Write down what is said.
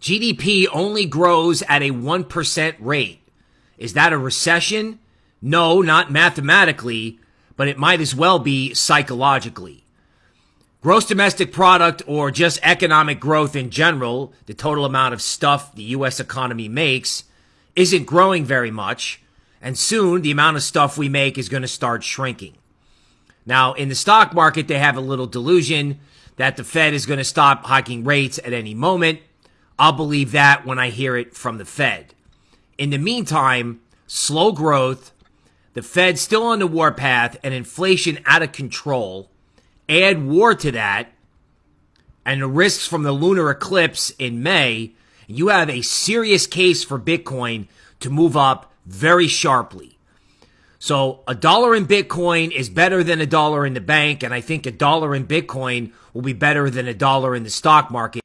GDP only grows at a 1% rate. Is that a recession? No, not mathematically, but it might as well be psychologically. Gross domestic product or just economic growth in general, the total amount of stuff the US economy makes, isn't growing very much. And soon the amount of stuff we make is going to start shrinking. Now, in the stock market, they have a little delusion that the Fed is going to stop hiking rates at any moment. I'll believe that when I hear it from the Fed. In the meantime, slow growth, the Fed still on the warpath, and inflation out of control add war to that and the risks from the lunar eclipse in May, you have a serious case for Bitcoin to move up very sharply. So a dollar in Bitcoin is better than a dollar in the bank, and I think a dollar in Bitcoin will be better than a dollar in the stock market.